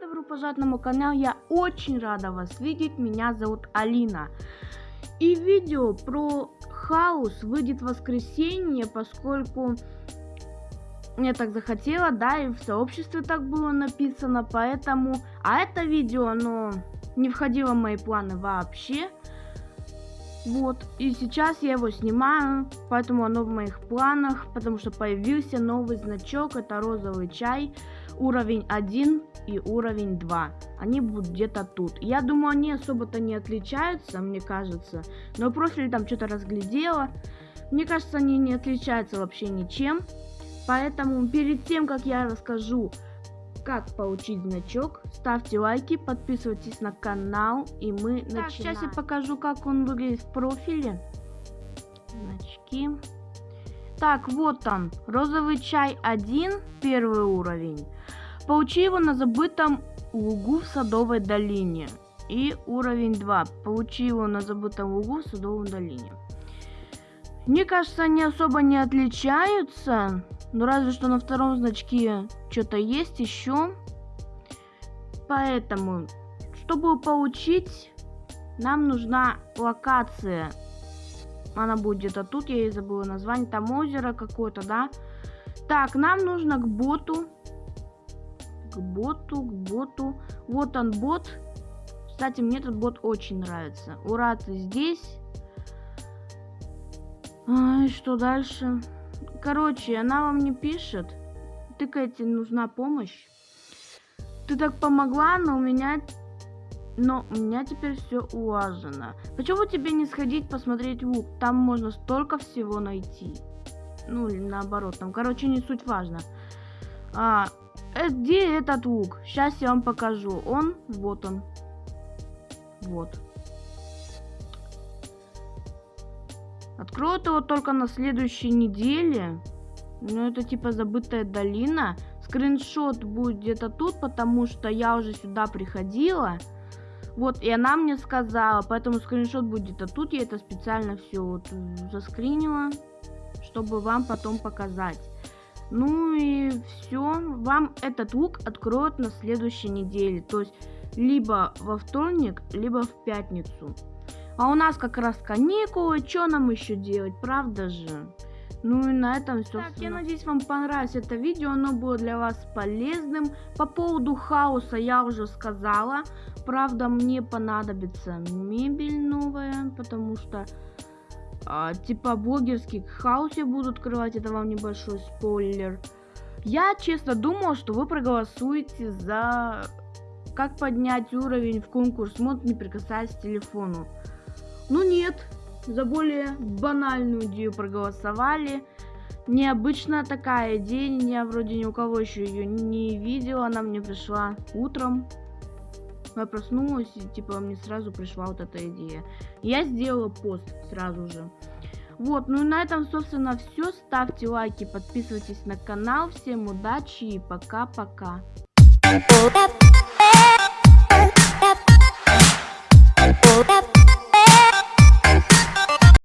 добро пожаловать на мой канал. Я очень рада вас видеть. Меня зовут Алина. И видео про хаос выйдет в воскресенье, поскольку мне так захотело, да, и в сообществе так было написано, поэтому... А это видео, оно не входило в мои планы вообще. Вот, и сейчас я его снимаю, поэтому оно в моих планах, потому что появился новый значок, это розовый чай, уровень 1 и уровень 2. Они будут где-то тут. Я думаю, они особо-то не отличаются, мне кажется, но просто там что-то разглядела. Мне кажется, они не отличаются вообще ничем, поэтому перед тем, как я расскажу, как получить значок. Ставьте лайки, подписывайтесь на канал, и мы так, начинаем. Сейчас я покажу, как он выглядит в профиле. Значки. Так, вот он. Розовый чай 1, первый уровень. Получи его на забытом лугу в Садовой долине. И уровень 2. Получи его на забытом лугу в Садовой долине. Мне кажется, они особо не отличаются. Ну, разве что на втором значке что-то есть еще. Поэтому, чтобы получить, нам нужна локация. Она будет где-то тут, я и забыла название. Там озеро какое-то, да? Так, нам нужно к боту. К боту, к боту. Вот он бот. Кстати, мне этот бот очень нравится. Ура, ты здесь. А, и что дальше? Короче, она вам не пишет. Ты, Кэти, нужна помощь. Ты так помогла, но у меня... Но у меня теперь все улажено. Почему тебе не сходить посмотреть лук? Там можно столько всего найти. Ну, или наоборот, там, короче, не суть важно. А, э, где этот лук? Сейчас я вам покажу. Он, вот он. Вот. Откроют его только на следующей неделе. Ну, это типа забытая долина. Скриншот будет где-то тут, потому что я уже сюда приходила. Вот, и она мне сказала, поэтому скриншот будет где-то тут. Я это специально все вот заскринила, чтобы вам потом показать. Ну и все. Вам этот лук откроют на следующей неделе. То есть, либо во вторник, либо в пятницу. А у нас как раз каникулы, что нам еще делать, правда же? Ну и на этом все. Так, я надеюсь, вам понравилось это видео, оно было для вас полезным. По поводу хаоса я уже сказала. Правда, мне понадобится мебель новая, потому что а, типа блогерский хаос я буду открывать, это вам небольшой спойлер. Я честно думал, что вы проголосуете за как поднять уровень в конкурс мод, не прикасаясь к телефону. Ну нет, за более банальную идею проголосовали. Необычная такая идея, я вроде ни у кого еще ее не видела, она мне пришла утром. Я проснулась и типа мне сразу пришла вот эта идея. Я сделала пост сразу же. Вот, ну и на этом, собственно, все. Ставьте лайки, подписывайтесь на канал. Всем удачи и пока-пока.